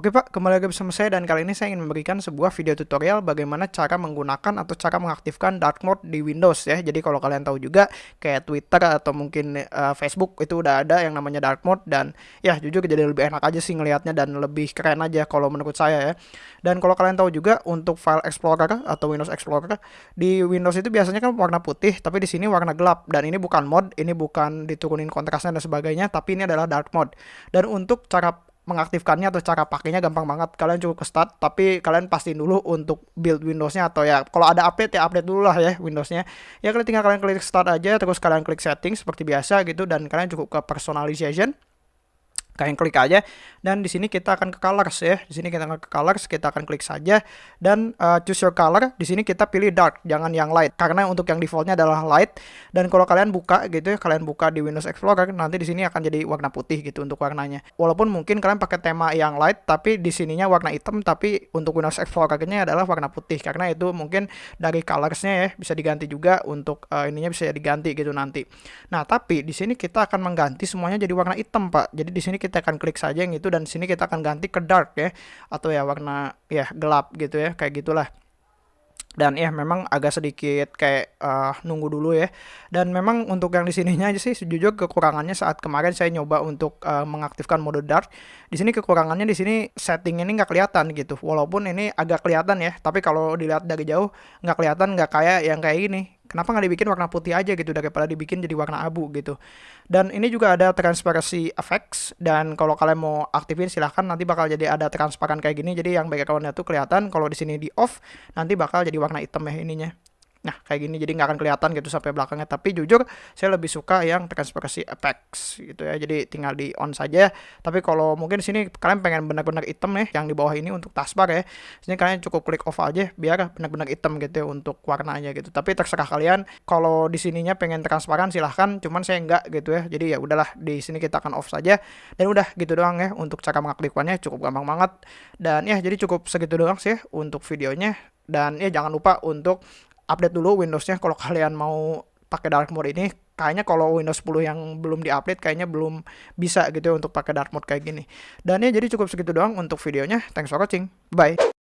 Oke Pak, kembali lagi bersama saya dan kali ini saya ingin memberikan sebuah video tutorial bagaimana cara menggunakan atau cara mengaktifkan dark mode di Windows ya. Jadi kalau kalian tahu juga kayak Twitter atau mungkin uh, Facebook itu udah ada yang namanya dark mode dan ya jujur jadi lebih enak aja sih ngelihatnya dan lebih keren aja kalau menurut saya ya. Dan kalau kalian tahu juga untuk file explorer atau Windows Explorer di Windows itu biasanya kan warna putih tapi di sini warna gelap dan ini bukan mode, ini bukan diturunin kontrasnya dan sebagainya tapi ini adalah dark mode. Dan untuk cara mengaktifkannya atau cara pakainya gampang banget. Kalian cukup ke start, tapi kalian pastiin dulu untuk build Windowsnya atau ya kalau ada update ya update dulu lah ya Windowsnya. Ya kalian tinggal kalian klik start aja, terus kalian klik setting seperti biasa gitu dan kalian cukup ke personalization kalian klik aja dan di sini kita akan ke colors ya. Di sini kita akan ke colors kita akan klik saja dan uh, choose your color. Di sini kita pilih dark jangan yang light. Karena untuk yang defaultnya adalah light. Dan kalau kalian buka gitu ya kalian buka di Windows Explorer nanti di sini akan jadi warna putih gitu untuk warnanya. Walaupun mungkin kalian pakai tema yang light tapi di sininya warna hitam tapi untuk Windows Explorer-nya adalah warna putih. Karena itu mungkin dari colorsnya ya bisa diganti juga untuk uh, ininya bisa diganti gitu nanti. Nah tapi di sini kita akan mengganti semuanya jadi warna hitam pak. Jadi di sini kita kita akan klik saja yang itu dan sini kita akan ganti ke dark ya. Atau ya warna ya gelap gitu ya kayak gitulah. Dan ya memang agak sedikit kayak uh, nunggu dulu ya. Dan memang untuk yang di sininya aja sih sejujurnya kekurangannya saat kemarin saya nyoba untuk uh, mengaktifkan mode dark. Di sini kekurangannya di sini setting ini nggak kelihatan gitu. Walaupun ini agak kelihatan ya tapi kalau dilihat dari jauh nggak kelihatan nggak kayak yang kayak ini Kenapa nggak dibikin warna putih aja gitu daripada dibikin jadi warna abu gitu. Dan ini juga ada transparency effects dan kalau kalian mau aktifin silahkan nanti bakal jadi ada transparan kayak gini. Jadi yang backgroundnya tuh kelihatan kalau di sini di off nanti bakal jadi warna hitam ya ininya. Nah, kayak gini jadi nggak akan kelihatan gitu sampai belakangnya. Tapi jujur, saya lebih suka yang transparency effects gitu ya. Jadi tinggal di on saja. Tapi kalau mungkin sini kalian pengen benar-benar hitam ya, yang di bawah ini untuk taskbar ya. Sini kalian cukup klik off aja biar benar-benar hitam gitu ya untuk warnanya gitu. Tapi terserah kalian. Kalau di sininya pengen transparan silahkan. Cuman saya enggak gitu ya. Jadi ya udahlah di sini kita akan off saja. Dan udah gitu doang ya untuk cara mengaktifkannya cukup gampang banget. Dan ya jadi cukup segitu doang sih untuk videonya. Dan ya jangan lupa untuk update dulu Windowsnya. Kalau kalian mau pakai dark mode ini kayaknya kalau Windows 10 yang belum diupdate kayaknya belum bisa gitu ya untuk pakai dark mode kayak gini. Dan ya jadi cukup segitu doang untuk videonya. Thanks for watching. Bye